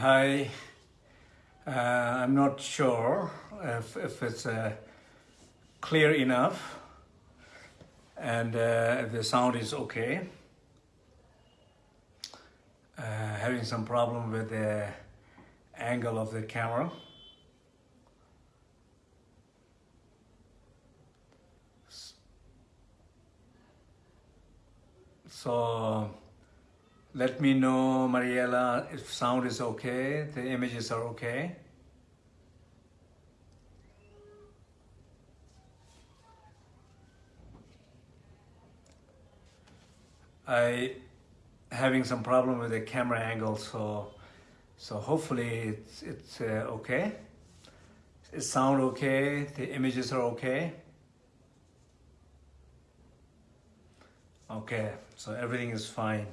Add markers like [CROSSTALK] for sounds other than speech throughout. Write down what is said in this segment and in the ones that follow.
Hi, uh, I'm not sure if, if it's uh, clear enough and uh, the sound is okay. Uh, having some problem with the angle of the camera. So let me know, Mariela, if sound is okay, the images are okay. I having some problem with the camera angle, so so hopefully it's it's uh, okay. It sound okay. The images are okay. Okay, so everything is fine.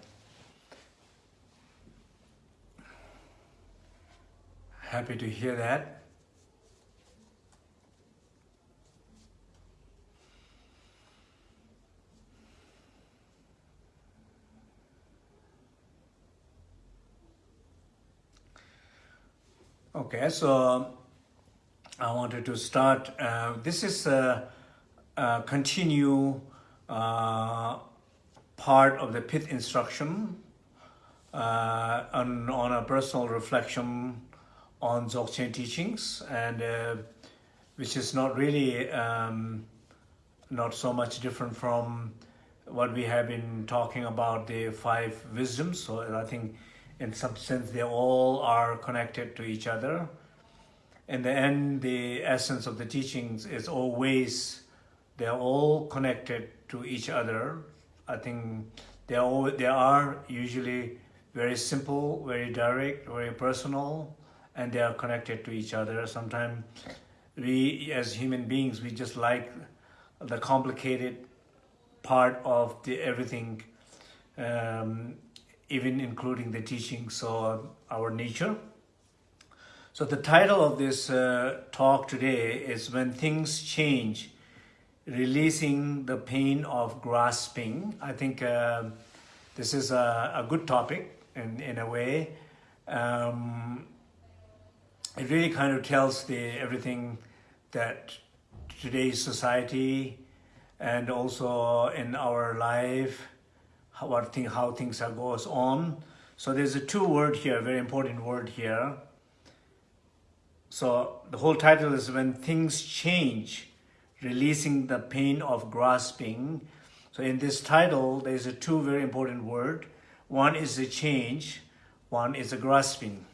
Happy to hear that. Okay, so I wanted to start. Uh, this is a, a continue uh, part of the pith instruction uh, on, on a personal reflection on Dzogchen teachings, and uh, which is not really um, not so much different from what we have been talking about the five wisdoms. So I think in some sense they all are connected to each other. In the end, the essence of the teachings is always, they're all connected to each other. I think they are, they are usually very simple, very direct, very personal, and they are connected to each other. Sometimes we, as human beings, we just like the complicated part of the everything um, even including the teachings of our nature. So the title of this uh, talk today is When Things Change, Releasing the Pain of Grasping. I think uh, this is a, a, good topic in, in a way. Um, it really kind of tells the everything that today's society and also in our life how, what thing, how things are goes on. So there's a two word here, very important word here. So the whole title is When Things Change, Releasing the Pain of Grasping. So in this title, there's a two very important word. One is a change, one is a grasping.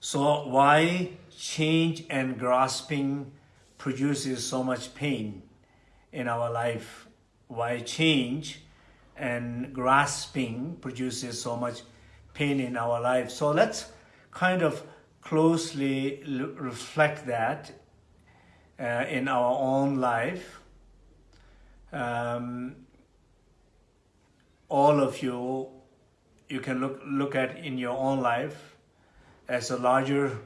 So why change and grasping produces so much pain in our life? Why change and grasping produces so much pain in our life. So let's kind of closely reflect that uh, in our own life. Um, all of you, you can look, look at in your own life as a larger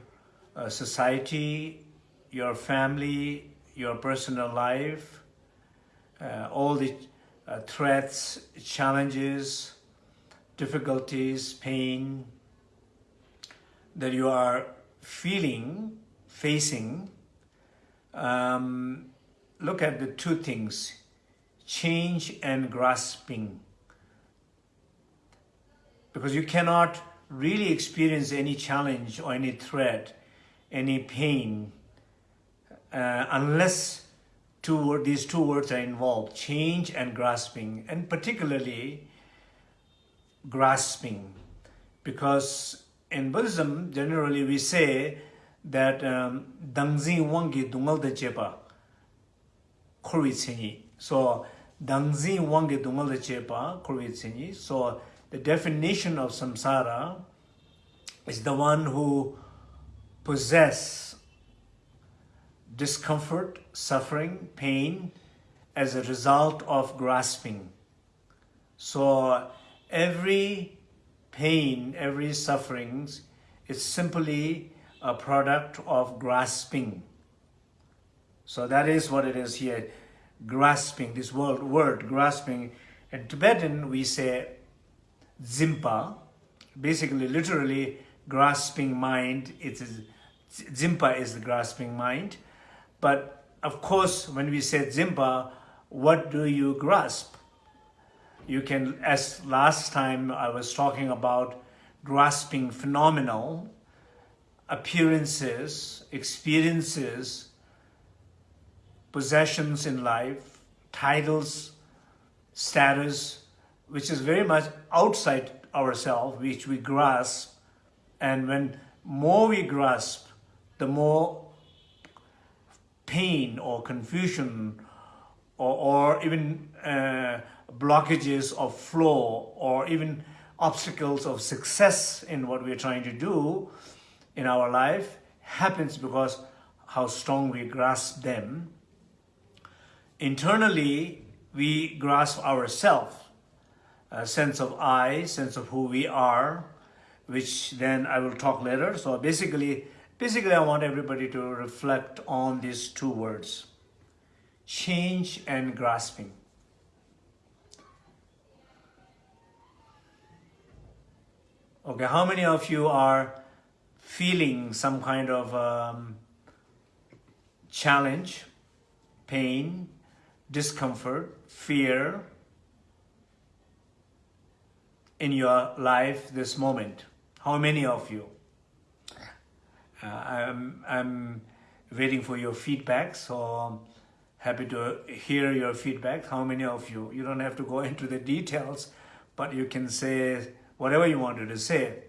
uh, society, your family, your personal life, uh, all the uh, threats, challenges, difficulties, pain that you are feeling, facing, um, look at the two things, change and grasping. Because you cannot really experience any challenge or any threat, any pain, uh, unless two these two words are involved, change and grasping, and particularly grasping, because in Buddhism, generally we say that um, dangzi wangi dungal de chepa tsinyi. So dangzi wangi dungal de chepa tsinyi. So the definition of samsara is the one who possess discomfort, suffering, pain as a result of grasping. So every pain, every suffering is simply a product of grasping. So that is what it is here, grasping, this word, word grasping. In Tibetan, we say zimpa, basically, literally grasping mind. It is Dzimpa is the grasping mind. But of course, when we say Dzimpa, what do you grasp? You can, as last time I was talking about grasping phenomenal, appearances, experiences, possessions in life, titles, status, which is very much outside ourselves, which we grasp. And when more we grasp, the more pain or confusion or, or even uh, blockages of flow or even obstacles of success in what we're trying to do in our life happens because how strong we grasp them. Internally, we grasp ourselves, a sense of I, sense of who we are, which then I will talk later. So basically, basically I want everybody to reflect on these two words, change and grasping. Okay, how many of you are feeling some kind of um, challenge, pain, discomfort, fear in your life this moment? How many of you? Uh, I'm, I'm waiting for your feedback, so happy to hear your feedback. How many of you? You don't have to go [LAUGHS] into the details, but you can say whatever you wanted to say.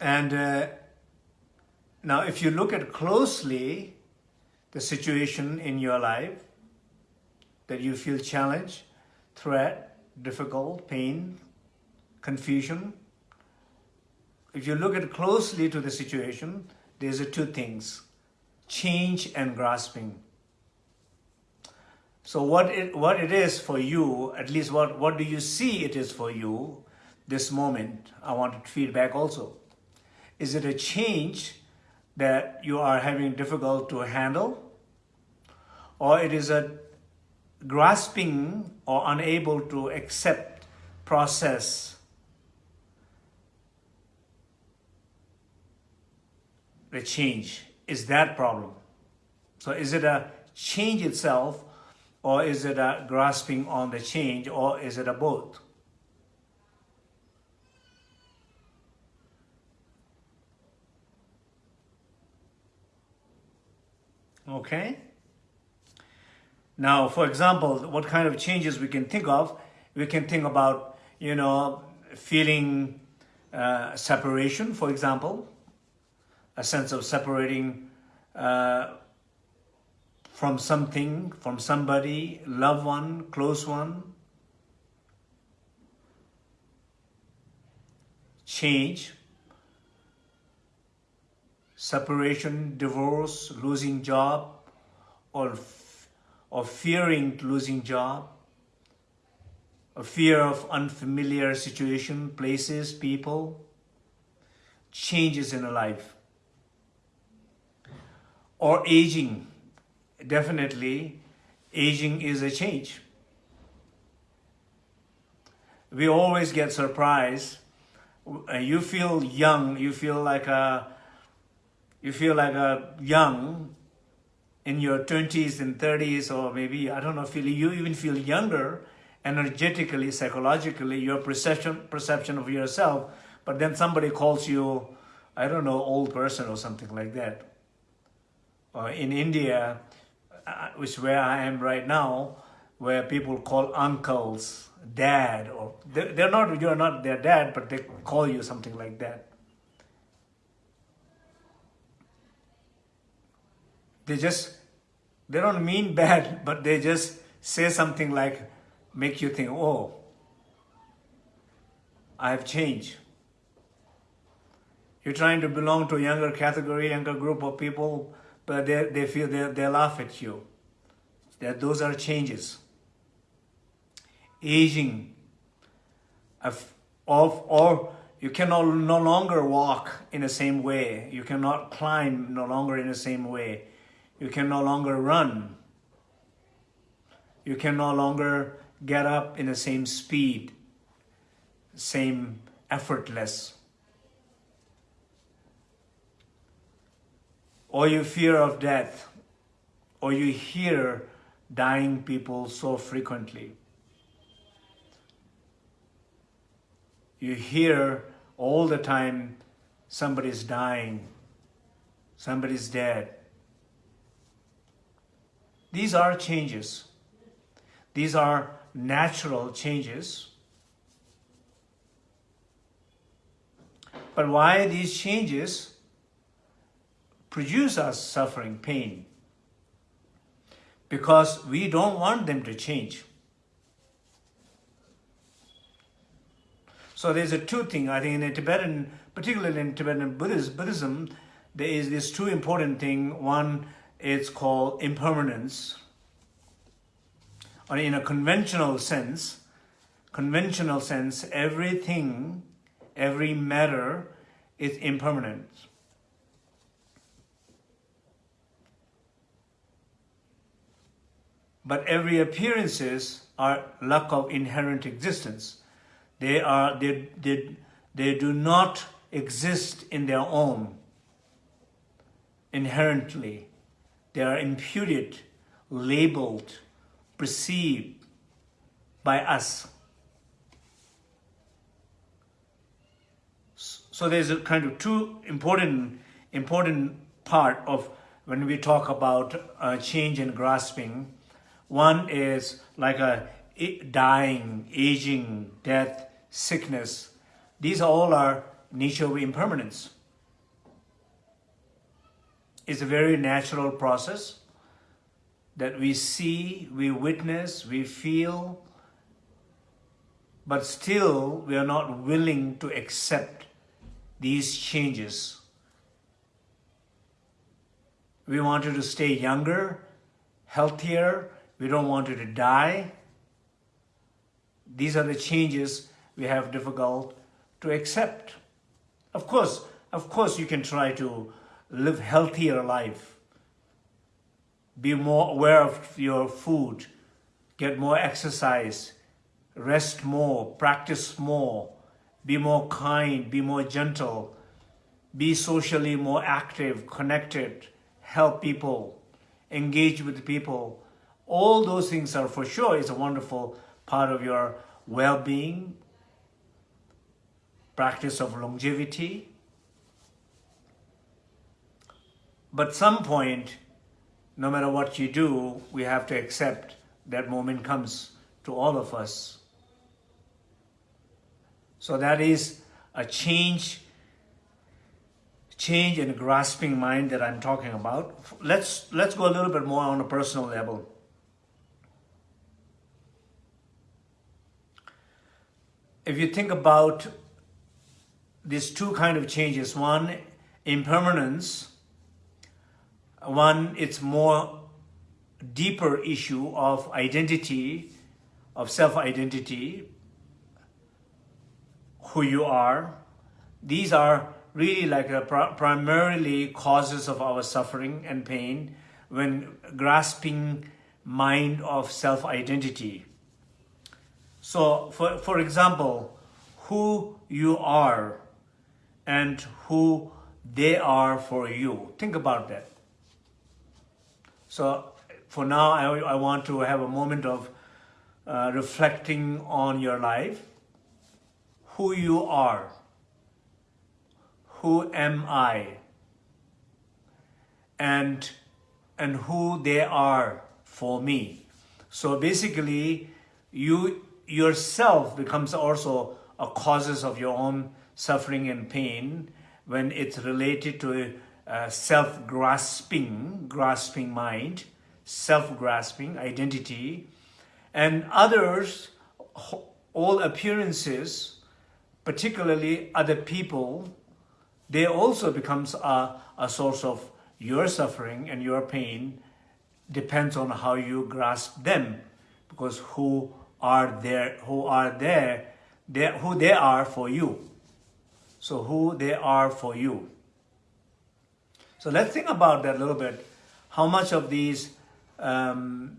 And uh, now if you look at closely the situation in your life that you feel challenged, threat, difficult, pain, confusion, if you look at closely to the situation, there's two things, change and grasping. So what it, what it is for you, at least what, what do you see it is for you this moment? I wanted feedback also. Is it a change that you are having difficult to handle? Or it is a grasping or unable to accept, process the change? Is that problem? So is it a change itself or is it a grasping on the change, or is it a both? Okay? Now, for example, what kind of changes we can think of? We can think about, you know, feeling uh, separation, for example, a sense of separating uh, from something, from somebody, loved one, close one. Change, separation, divorce, losing job, or, or fearing losing job, a fear of unfamiliar situation, places, people, changes in a life, or aging, definitely aging is a change. We always get surprised. Uh, you feel young, you feel like a, you feel like a young in your 20s and 30s or maybe, I don't know, feel, you even feel younger energetically, psychologically, your perception, perception of yourself, but then somebody calls you, I don't know, old person or something like that. Uh, in India, uh, which where I am right now, where people call uncles, dad, or they're not, you're not their dad, but they call you something like that. They just, they don't mean bad, [LAUGHS] but they just say something like, make you think, oh, I have changed. You're trying to belong to a younger category, younger group of people, but they, they feel they, they laugh at you. That those are changes. Aging of, of or you cannot no longer walk in the same way. You cannot climb no longer in the same way. You can no longer run. You can no longer get up in the same speed, same effortless. Or you fear of death, or you hear dying people so frequently. You hear all the time somebody's dying, somebody's dead. These are changes. These are natural changes. But why these changes produce us suffering, pain? Because we don't want them to change. So there's a two thing, I think in Tibetan, particularly in Tibetan Buddhism, Buddhism there is this two important thing. One, it's called impermanence. Or in a conventional sense, conventional sense, everything, every matter is impermanent. But every appearances are lack of inherent existence. They are they, they, they do not exist in their own inherently. They are imputed, labeled, perceived by us. So there's a kind of two important important part of when we talk about uh, change and grasping. One is like a dying, aging, death, sickness. These are all are nature of impermanence. It's a very natural process that we see, we witness, we feel, but still we are not willing to accept these changes. We wanted to stay younger, healthier, we don't want you to die. These are the changes we have difficult to accept. Of course, of course you can try to live healthier life. Be more aware of your food, get more exercise, rest more, practice more, be more kind, be more gentle, be socially more active, connected, help people, engage with people. All those things are for sure is a wonderful part of your well-being, practice of longevity. But some point, no matter what you do, we have to accept that moment comes to all of us. So that is a change, change in grasping mind that I'm talking about. Let's, let's go a little bit more on a personal level. If you think about these two kind of changes. One, impermanence. One, it's more deeper issue of identity, of self-identity, who you are. These are really like pr primarily causes of our suffering and pain when grasping mind of self-identity. So for, for example, who you are and who they are for you. Think about that. So for now, I, I want to have a moment of uh, reflecting on your life, who you are, who am I, and, and who they are for me. So basically, you yourself becomes also a causes of your own suffering and pain when it's related to uh, self-grasping, grasping mind, self-grasping identity, and others, all appearances, particularly other people, they also becomes a, a source of your suffering and your pain depends on how you grasp them because who are there who are there they, who they are for you so who they are for you. So let's think about that a little bit. How much of these um,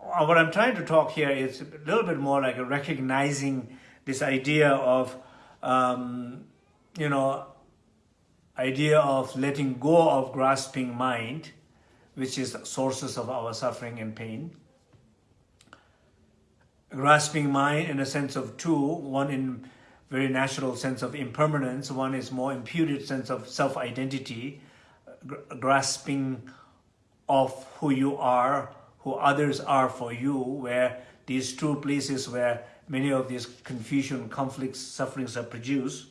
uh, what I'm trying to talk here is a little bit more like a recognizing this idea of, um, you know, idea of letting go of grasping mind, which is sources of our suffering and pain. Grasping mind in a sense of two, one in very natural sense of impermanence, one is more imputed sense of self-identity, grasping of who you are, who others are for you, where these two places where many of these confusion, conflicts, sufferings are produced.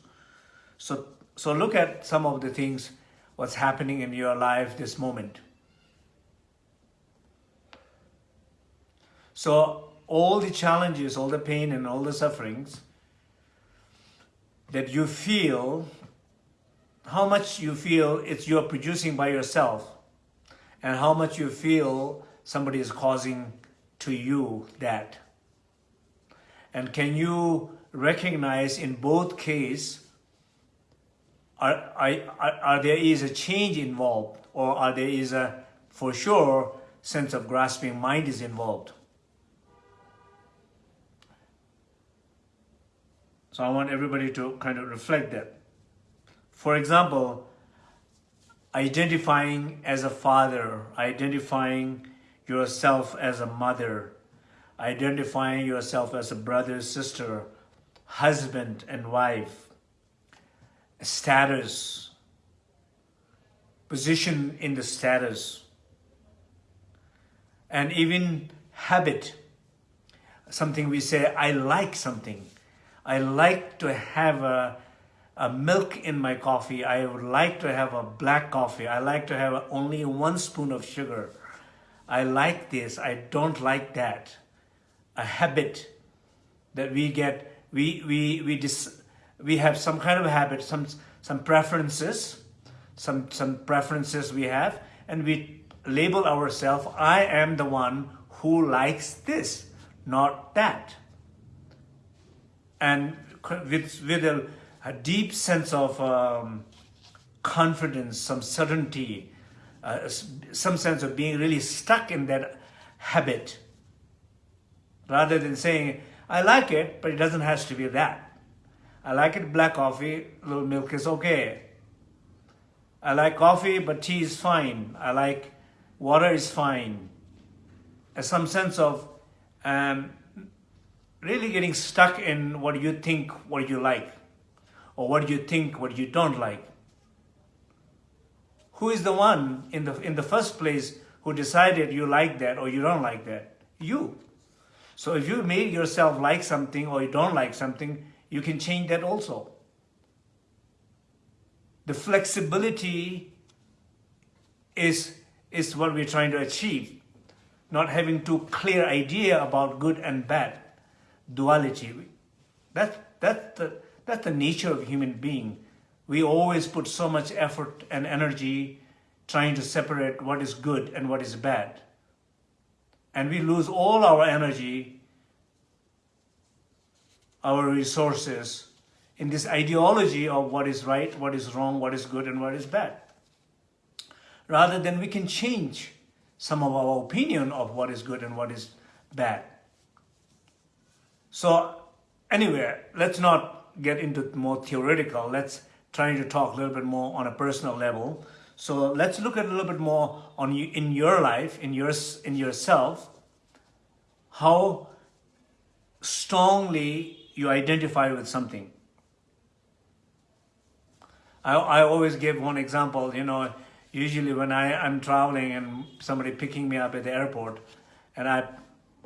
So, so look at some of the things, what's happening in your life this moment. So all the challenges, all the pain and all the sufferings that you feel, how much you feel it's you're producing by yourself and how much you feel somebody is causing to you that. And can you recognize in both cases, are, are, are there is a change involved or are there is a, for sure, sense of grasping mind is involved? So I want everybody to kind of reflect that. For example, identifying as a father, identifying yourself as a mother, identifying yourself as a brother, sister, husband and wife, status, position in the status, and even habit, something we say, I like something. I like to have a a milk in my coffee. I would like to have a black coffee. I like to have only one spoon of sugar. I like this. I don't like that. A habit that we get, we, we, we, dis, we have some kind of habit, some, some preferences, some, some preferences we have, and we label ourselves, I am the one who likes this, not that. And with, with a a deep sense of um, confidence, some certainty, uh, some sense of being really stuck in that habit rather than saying, I like it, but it doesn't have to be that. I like it black coffee, little milk is okay. I like coffee, but tea is fine. I like water is fine. Some sense of um, really getting stuck in what you think, what you like or what you think, what you don't like. Who is the one in the, in the first place who decided you like that or you don't like that? You. So if you made yourself like something or you don't like something, you can change that also. The flexibility is, is what we're trying to achieve. Not having too clear idea about good and bad. Duality. That, that, the, that's the nature of human being. We always put so much effort and energy trying to separate what is good and what is bad. And we lose all our energy, our resources in this ideology of what is right, what is wrong, what is good and what is bad. Rather than we can change some of our opinion of what is good and what is bad. So anyway, let's not get into more theoretical. Let's try to talk a little bit more on a personal level. So let's look at a little bit more on you in your life, in your in yourself, how strongly you identify with something. I, I always give one example, you know, usually when I, I'm traveling and somebody picking me up at the airport and I,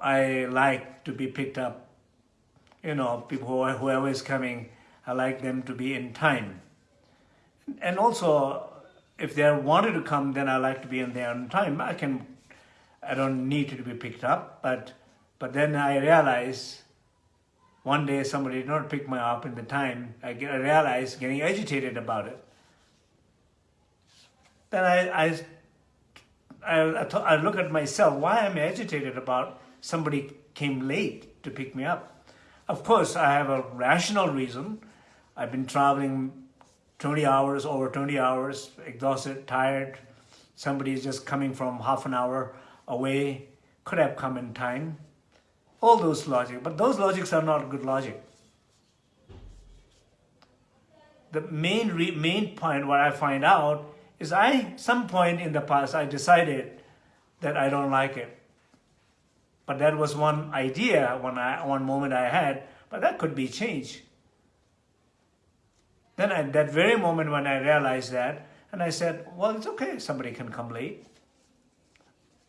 I like to be picked up you know, people whoever is coming, I like them to be in time. And also, if they wanted to come, then I like to be in there on time. I can, I don't need to be picked up, but, but then I realize one day somebody did not pick me up in the time. I, get, I realize getting agitated about it. Then I, I, I, I look at myself, why am I agitated about somebody came late to pick me up? Of course, I have a rational reason. I've been traveling 20 hours, over 20 hours, exhausted, tired. Somebody is just coming from half an hour away could have come in time. All those logic, but those logics are not good logic. The main main point what I find out is I, some point in the past, I decided that I don't like it. But that was one idea, one, one moment I had, but that could be changed. Then at that very moment when I realized that, and I said, well, it's okay, somebody can come late.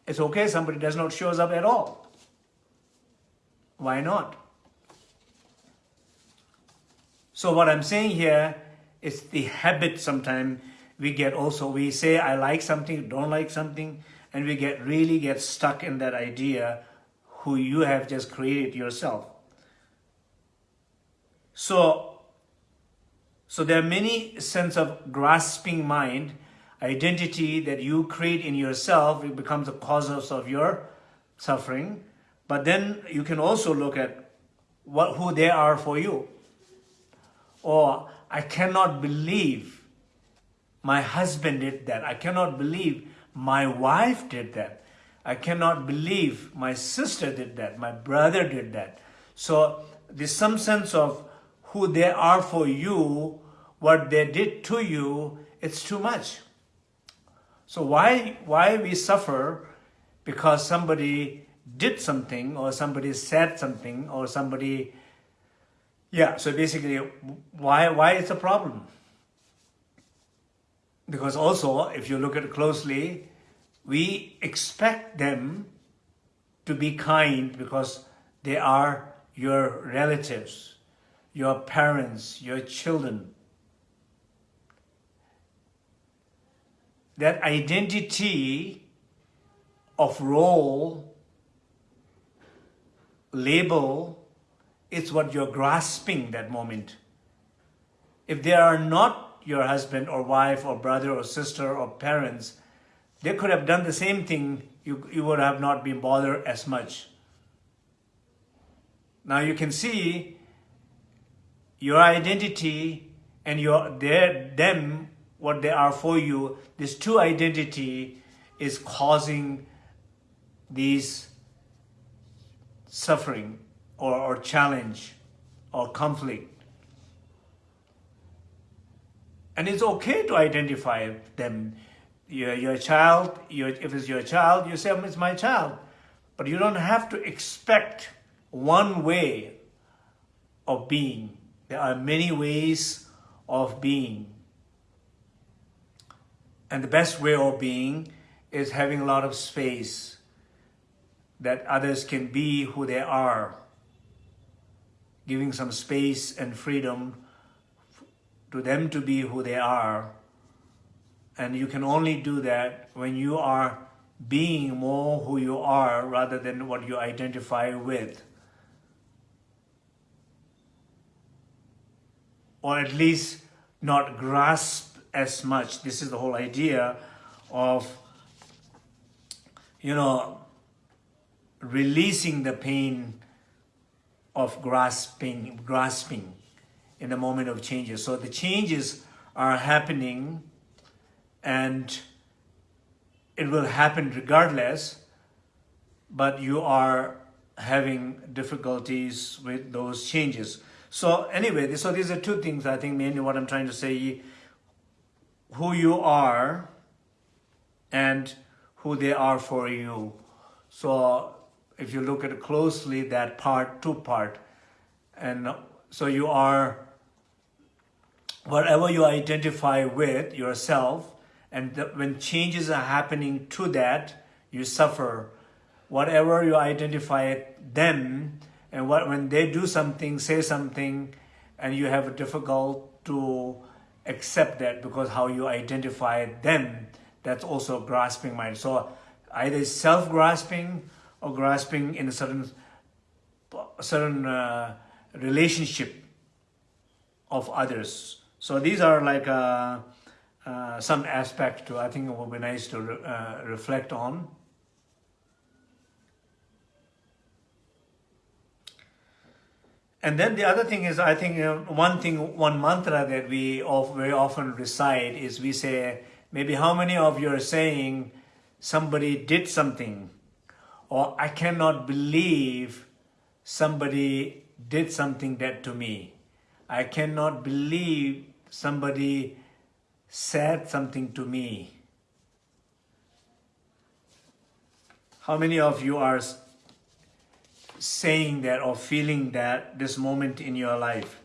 It's okay, somebody does not shows up at all. Why not? So what I'm saying here is the habit sometimes we get also, we say I like something, don't like something, and we get really get stuck in that idea who you have just created yourself. So, so there are many sense of grasping mind, identity that you create in yourself, it becomes the cause of your suffering. But then you can also look at what who they are for you. Or I cannot believe my husband did that. I cannot believe my wife did that. I cannot believe my sister did that. My brother did that. So there's some sense of who they are for you, what they did to you, it's too much. So why, why we suffer? Because somebody did something or somebody said something or somebody, yeah, so basically why, why it's a problem? Because also, if you look at it closely, we expect them to be kind because they are your relatives, your parents, your children. That identity of role, label, is what you're grasping that moment. If they are not your husband or wife or brother or sister or parents, they could have done the same thing, you, you would have not been bothered as much. Now you can see your identity and your their them, what they are for you, this two identity is causing these suffering or, or challenge or conflict. And it's okay to identify them. You're your child, you're, if it's your child, you say, oh, it's my child. But you don't have to expect one way of being. There are many ways of being. And the best way of being is having a lot of space that others can be who they are. Giving some space and freedom to them to be who they are. And you can only do that when you are being more who you are rather than what you identify with. Or at least not grasp as much. This is the whole idea of, you know, releasing the pain of grasping, grasping in the moment of changes. So the changes are happening and it will happen regardless, but you are having difficulties with those changes. So anyway, so these are two things I think mainly what I'm trying to say, who you are and who they are for you. So if you look at it closely, that part, two part, and so you are whatever you identify with yourself, and the, when changes are happening to that, you suffer. Whatever you identify them, and what, when they do something, say something, and you have a difficult to accept that because how you identify them, that's also grasping mind. So either self-grasping or grasping in a certain certain uh, relationship of others. So these are like uh, uh, some aspect to, I think it would be nice to re uh, reflect on. And then the other thing is, I think one thing, one mantra that we of, very often recite is we say, maybe how many of you are saying somebody did something or I cannot believe somebody did something that to me. I cannot believe somebody said something to me. How many of you are saying that or feeling that this moment in your life?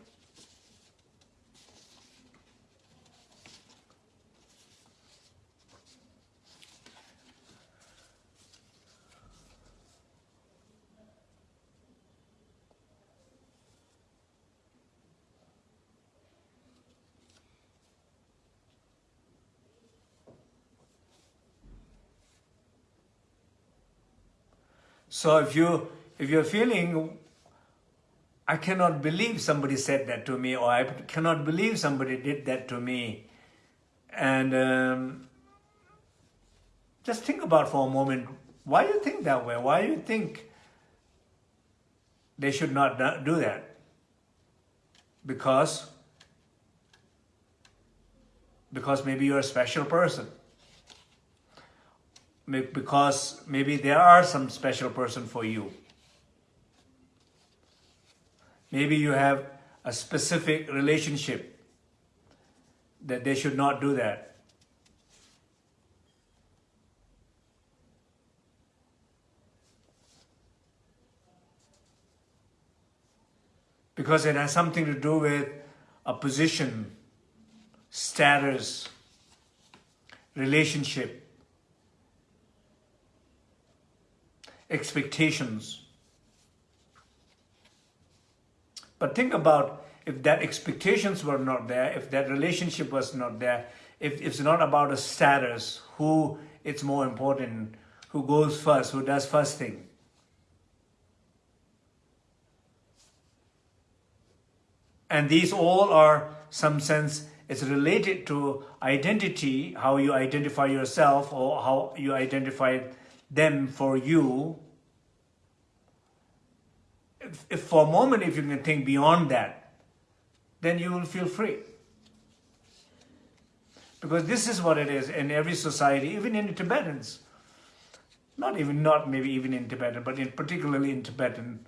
So if you if you're feeling I cannot believe somebody said that to me or I cannot believe somebody did that to me and um, just think about for a moment why you think that way? Why you think they should not do that? Because because maybe you're a special person because maybe there are some special person for you. Maybe you have a specific relationship that they should not do that. Because it has something to do with a position, status, relationship. Expectations. But think about if that expectations were not there, if that relationship was not there, if it's not about a status, who it's more important, who goes first, who does first thing. And these all are some sense, it's related to identity, how you identify yourself or how you identify them for you, if, if for a moment, if you can think beyond that, then you will feel free. Because this is what it is in every society, even in Tibetans. Not even, not maybe even in Tibetan, but in particularly in Tibetan.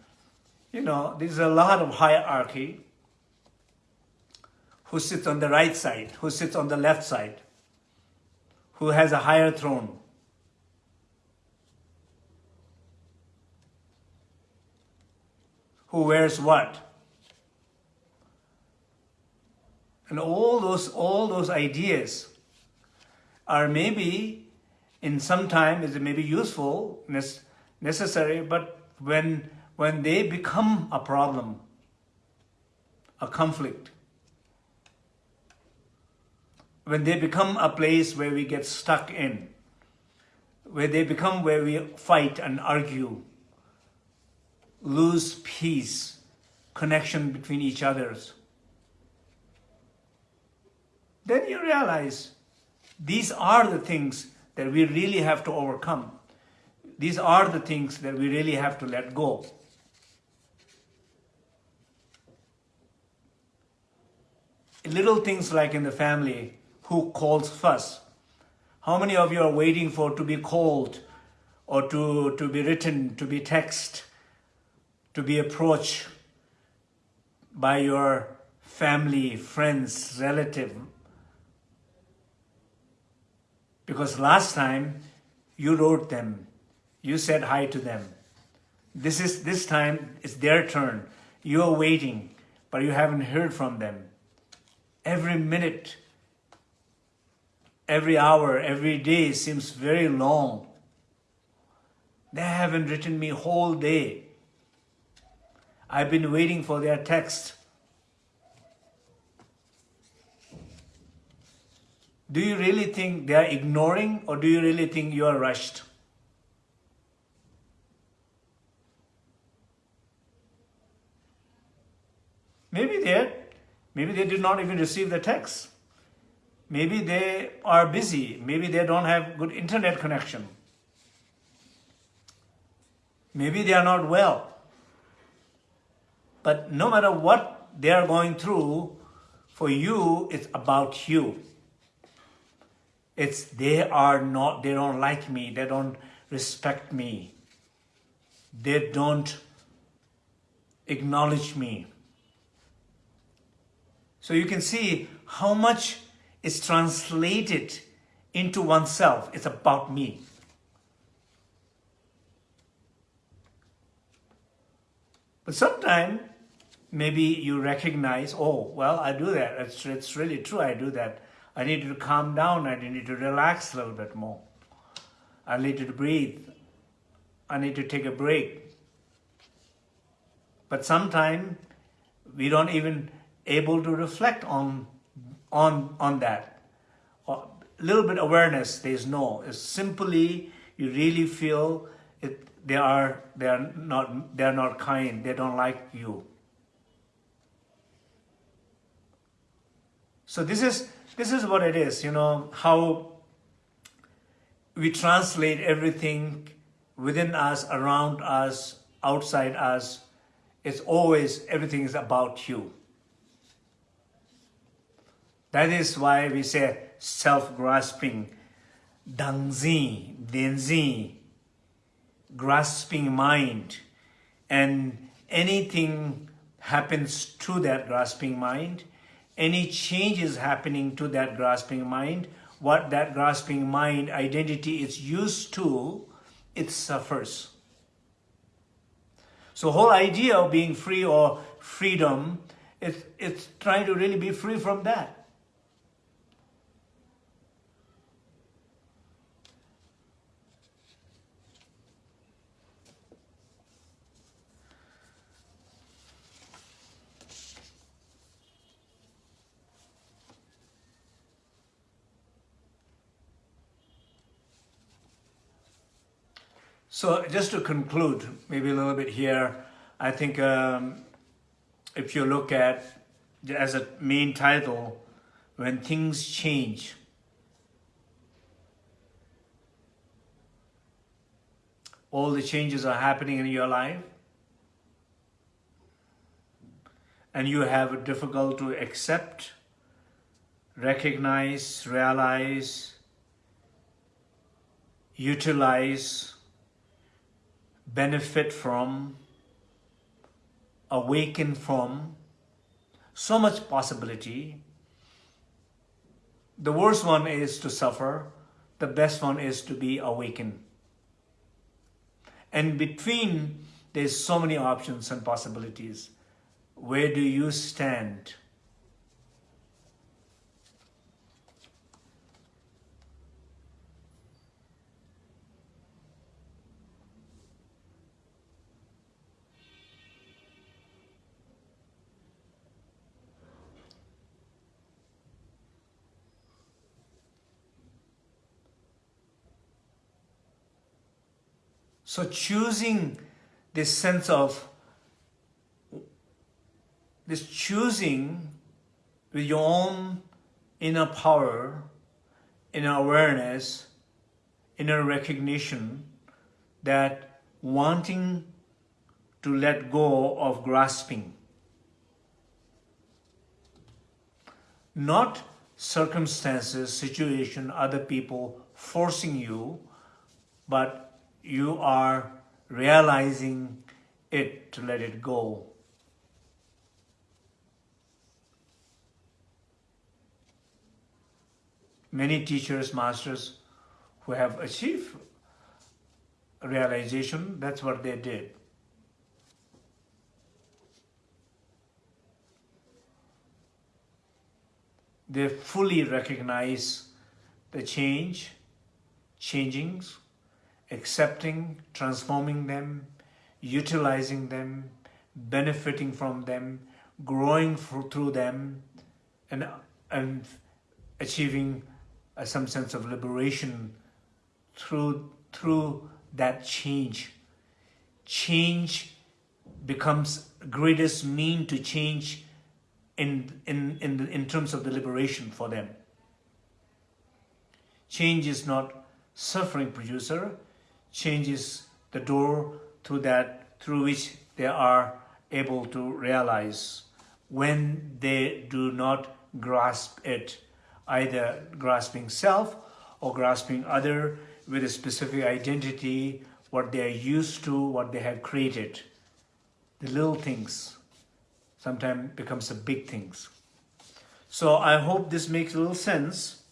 You know, there's a lot of hierarchy. Who sits on the right side, who sits on the left side, who has a higher throne, who wears what. And all those, all those ideas are maybe in some time is maybe useful, necessary, but when, when they become a problem, a conflict, when they become a place where we get stuck in, where they become where we fight and argue, lose peace, connection between each others. Then you realize these are the things that we really have to overcome. These are the things that we really have to let go. Little things like in the family, who calls first? How many of you are waiting for to be called or to, to be written, to be text, to be approached by your family, friends, relative. Because last time you wrote them, you said hi to them. This is this time it's their turn. You are waiting, but you haven't heard from them. Every minute, every hour, every day seems very long. They haven't written me whole day. I've been waiting for their text. Do you really think they are ignoring or do you really think you are rushed? Maybe they maybe they did not even receive the text. Maybe they are busy. Maybe they don't have good internet connection. Maybe they are not well. But no matter what they are going through, for you, it's about you. It's they are not, they don't like me, they don't respect me. they don't acknowledge me. So you can see how much is translated into oneself. It's about me. But sometimes maybe you recognize, oh, well, I do that. It's, it's really true. I do that. I need to calm down. I need to relax a little bit more. I need to breathe. I need to take a break. But sometimes we don't even able to reflect on, on, on that. A little bit awareness, there's no. It's simply you really feel it, they are they are not they are not kind. They don't like you. So this is this is what it is. You know how we translate everything within us, around us, outside us. It's always everything is about you. That is why we say self-grasping, dangzi, denzi, grasping mind. And anything happens to that grasping mind, any changes happening to that grasping mind, what that grasping mind identity is used to, it suffers. So whole idea of being free or freedom, it's, it's trying to really be free from that. So just to conclude, maybe a little bit here, I think um, if you look at as a main title, when things change, all the changes are happening in your life, and you have it difficult to accept, recognize, realize, utilize, benefit from, awaken from, so much possibility. The worst one is to suffer, the best one is to be awakened. And between, there's so many options and possibilities. Where do you stand? So choosing this sense of, this choosing with your own inner power, inner awareness, inner recognition that wanting to let go of grasping. Not circumstances, situation, other people forcing you, but you are realizing it to let it go. Many teachers, masters who have achieved realization, that's what they did. They fully recognize the change, changings, accepting, transforming them, utilizing them, benefiting from them, growing through them, and, and achieving uh, some sense of liberation through, through that change. Change becomes greatest mean to change in, in, in, in terms of the liberation for them. Change is not suffering producer, changes the door through that through which they are able to realize when they do not grasp it, either grasping self or grasping other with a specific identity what they are used to, what they have created. The little things sometimes becomes the big things. So I hope this makes a little sense.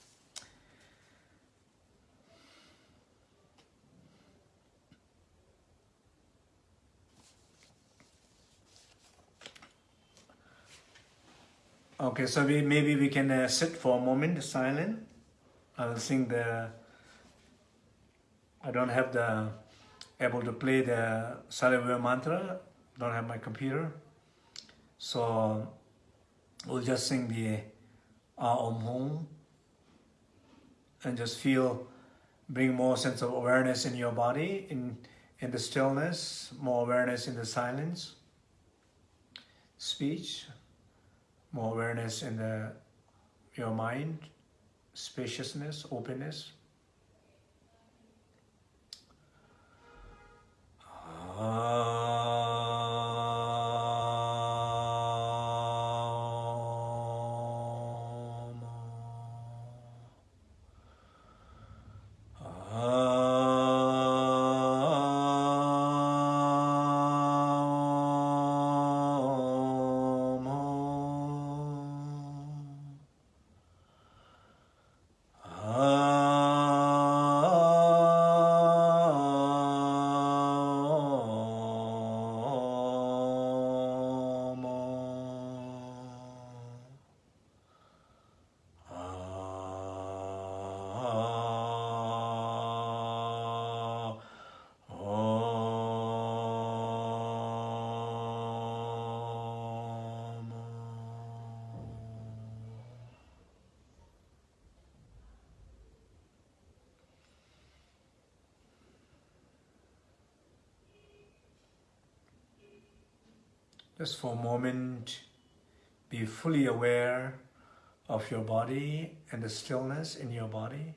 Okay, so we maybe we can uh, sit for a moment silent. I'll sing the. I don't have the able to play the Saravya mantra. Don't have my computer, so we'll just sing the Om Hum and just feel, bring more sense of awareness in your body, in in the stillness, more awareness in the silence, speech more awareness in the your mind, spaciousness, openness. Just for a moment, be fully aware of your body and the stillness in your body.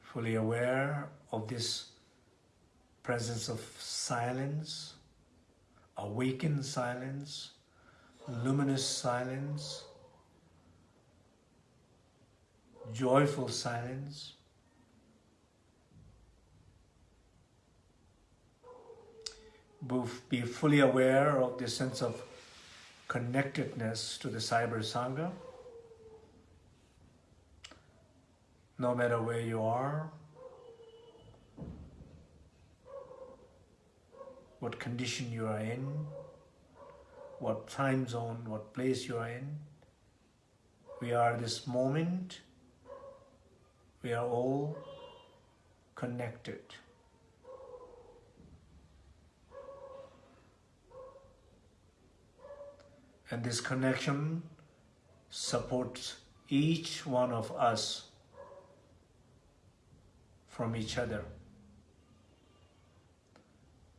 Fully aware of this presence of silence, awakened silence, luminous silence, joyful silence. Be fully aware of the sense of connectedness to the Cyber Sangha. No matter where you are, what condition you are in, what time zone, what place you are in. We are this moment, we are all connected. And this connection supports each one of us from each other.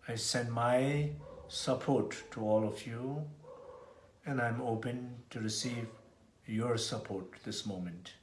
I send my support to all of you and I'm open to receive your support this moment.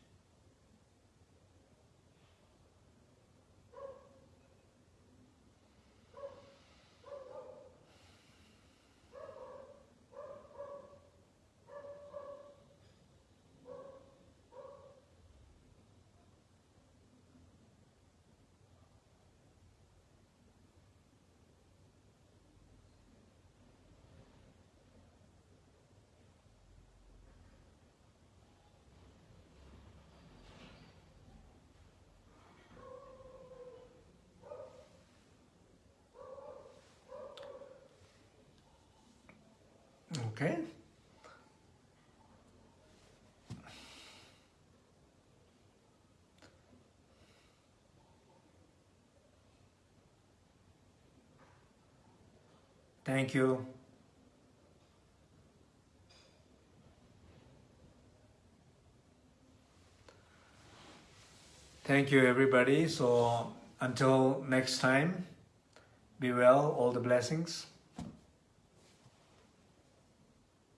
Okay. Thank you. Thank you, everybody. So until next time, be well, all the blessings.